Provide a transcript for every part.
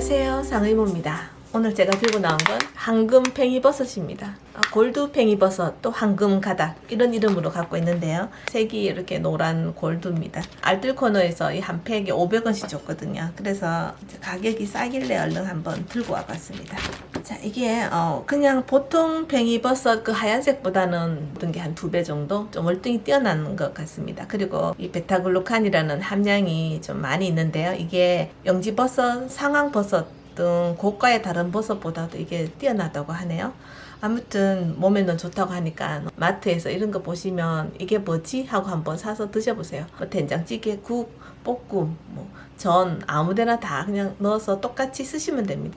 안녕하세요. 상의모입니다. 오늘 제가 들고 나온 건 황금 팽이 버섯입니다. 아, 골드 팽이 버섯 또 황금 가닥 이런 이름으로 갖고 있는데요. 색이 이렇게 노란 골드입니다. 알뜰 코너에서 이 한 팩에 500원씩 줬거든요. 그래서 가격이 싸길래 얼른 한번 들고 와봤습니다 자 이게 어 그냥 보통 팽이버섯 그 하얀색보다는 어떤 게한 두 배 정도? 좀 월등히 뛰어난 것 같습니다. 그리고 이 베타글루칸이라는 함량이 좀 많이 있는데요. 이게 영지버섯 상황버섯 등 고가의 다른 버섯보다도 이게 뛰어나다고 하네요. 아무튼 몸에는 좋다고 하니까 마트에서 이런 거 보시면 이게 뭐지? 하고 한번 사서 드셔보세요. 뭐 된장찌개 국 볶음 뭐 전 아무데나 다 그냥 넣어서 똑같이 쓰시면 됩니다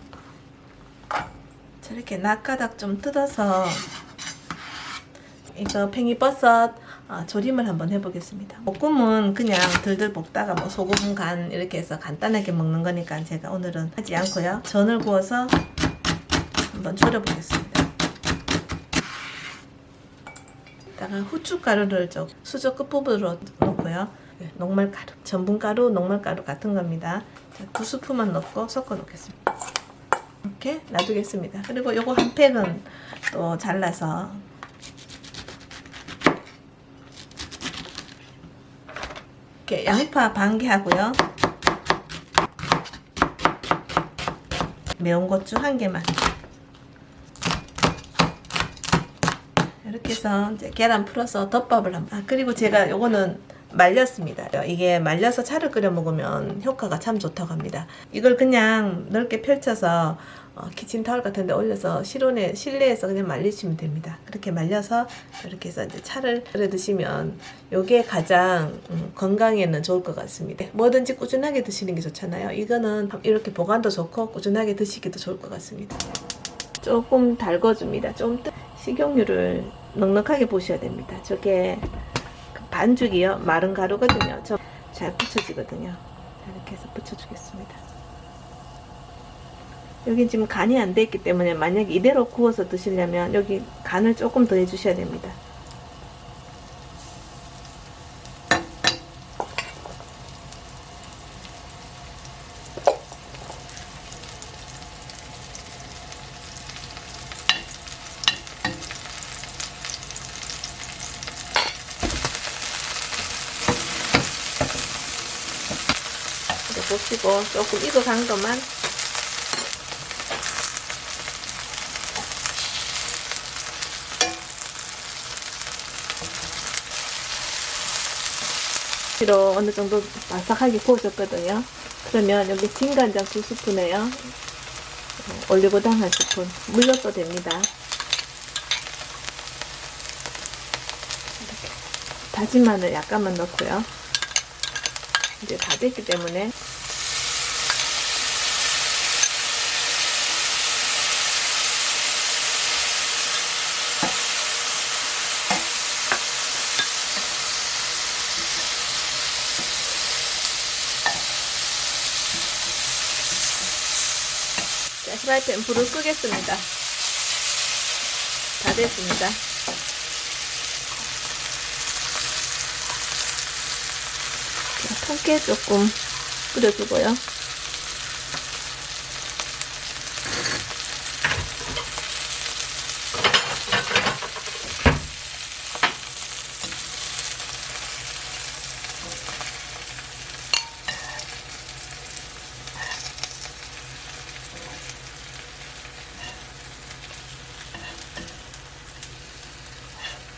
저렇게 낙가닥 좀 뜯어서 이거 팽이버섯 어, 조림을 한번 해보겠습니다. 볶음은 그냥 들들 볶다가 뭐 소금 간 이렇게 해서 간단하게 먹는 거니까 제가 오늘은 하지 않고요. 전을 구워서 한번 졸여보겠습니다. 이따가 후춧가루를 좀 수저 끝부분으로 넣고요. 네, 녹말가루, 전분가루, 녹말가루 같은 겁니다. 두 스푼만 넣고 섞어 놓겠습니다. 이렇게 놔두겠습니다. 그리고 요거 한 팩은 또 잘라서 이렇게 양파 반 개 하고요. 매운 고추 한 개만. 이렇게 해서 이제 계란 풀어서 덮밥을 한번. 아, 그리고 제가 요거는 말렸습니다. 이게 말려서 차를 끓여 먹으면 효과가 참 좋다고 합니다. 이걸 그냥 넓게 펼쳐서 어, 키친 타월 같은 데 올려서 실온에, 실내에서 그냥 말리시면 됩니다. 그렇게 말려서 이렇게 해서 이제 차를 끓여 드시면 요게 가장 음, 건강에는 좋을 것 같습니다. 뭐든지 꾸준하게 드시는 게 좋잖아요. 이거는 이렇게 보관도 좋고 꾸준하게 드시기도 좋을 것 같습니다. 조금 달궈줍니다. 좀 식용유를 넉넉하게 보셔야 됩니다. 저게 그 반죽이요. 마른 가루거든요. 저 잘 붙여지거든요. 이렇게 해서 붙여주겠습니다. 여기 지금 간이 안 돼 있기 때문에 만약에 이대로 구워서 드시려면 여기 간을 조금 더 해주셔야 됩니다. 보시고 조금 익어간 것만 로 어느 정도 바삭하게 구워졌거든요. 그러면 여기 진간장 두 스푼에요. 어, 올리고당 한 스푼. 물 넣어도 됩니다. 다진 마늘 약간만 넣고요. 이제 다 됐기 때문에 자, 프라이팬 불을 끄겠습니다. 다 됐습니다. 통깨 조금 뿌려주고요.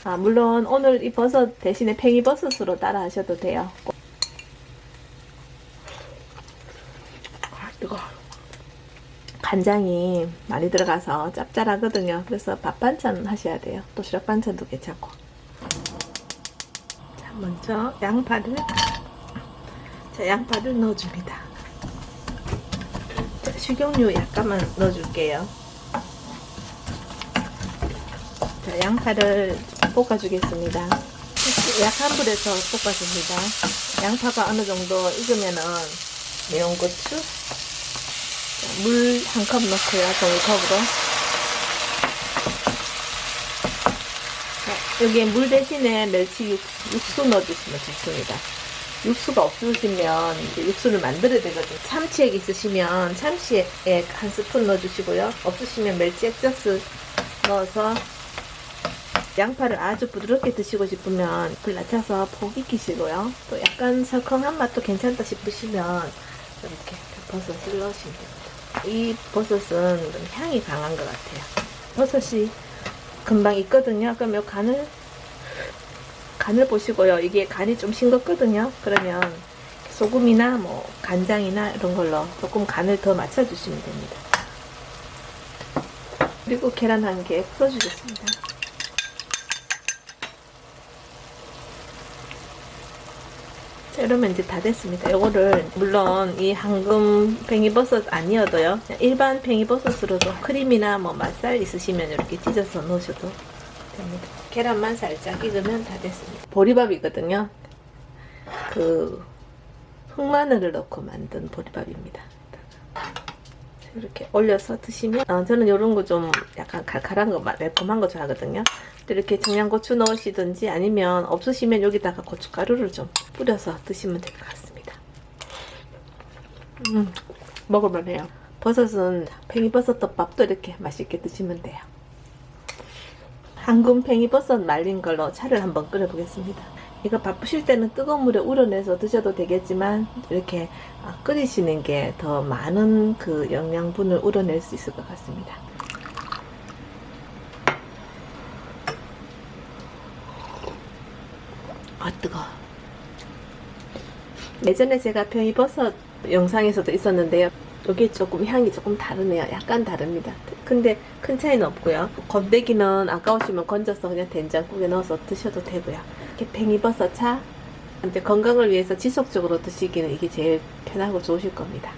아, 물론 오늘 이 버섯 대신에 팽이버섯으로 따라 하셔도 돼요. 아, 뜨거 간장이 많이 들어가서 짭짤하거든요. 그래서 밥 반찬 하셔야 돼요. 도시락 반찬도 괜찮고. 자, 먼저 양파를 자, 양파를 넣어줍니다. 자, 식용유 약간만 넣어줄게요. 자, 양파를 볶아주겠습니다. 약한 불에서 볶아줍니다. 양파가 어느 정도 익으면은 매운 고추, 물 한 컵 넣고요. 종이컵으로. 자, 여기에 물 대신에 멸치 육, 수 넣어주시면 좋습니다. 육수가 없으시면 이제 육수를 만들어야 되거든요. 참치액 있으시면 참치액 한 스푼 넣어주시고요. 없으시면 멸치 액젓을 넣어서 양파를 아주 부드럽게 드시고 싶으면 불 낮춰서 폭 익히시고요. 또 약간 설컹한 맛도 괜찮다 싶으시면 이렇게 버섯 을 넣으시면 됩니다. 이 버섯은 좀 향이 강한 것 같아요. 버섯이 금방 익거든요. 그럼 요 간을 간을 보시고요. 이게 간이 좀 싱겁거든요. 그러면 소금이나 뭐 간장이나 이런 걸로 조금 간을 더 맞춰주시면 됩니다. 그리고 계란 한 개 풀어주겠습니다. 이러면 이제 다 됐습니다. 이거를 물론 이 황금 팽이버섯 아니어도요. 일반 팽이버섯으로도 크림이나 뭐 맛살 있으시면 이렇게 찢어서 넣으셔도 됩니다. 계란만 살짝 익으면 다 됐습니다. 보리밥이거든요. 그 흑마늘을 넣고 만든 보리밥입니다. 이렇게 올려서 드시면 어, 저는 이런 거 좀 약간 칼칼한 거 마- 매콤한 거 좋아하거든요. 이렇게 청양고추 넣으시든지 아니면 없으시면 여기다가 고춧가루를 좀 뿌려서 드시면 될 것 같습니다. 음, 먹을만 해요. 버섯은 팽이버섯 덮밥도 이렇게 맛있게 드시면 돼요. 황금 팽이버섯 말린 걸로 차를 한번 끓여보겠습니다. 이거 바쁘실 때는 뜨거운 물에 우려내서 드셔도 되겠지만 이렇게 아, 끓이시는 게 더 많은 그 영양분을 우려낼 수 있을 것 같습니다. 아 뜨거. 예전에 제가 팽이버섯 영상에서도 있었는데요. 이게 조금 향이 조금 다르네요. 약간 다릅니다. 근데 큰 차이는 없고요. 건더기는 아까우시면 건져서 그냥 된장국에 넣어서 드셔도 되고요. 이렇게 팽이버섯 차 이제 건강을 위해서 지속적으로 드시기는 이게 제일 편하고 좋으실 겁니다.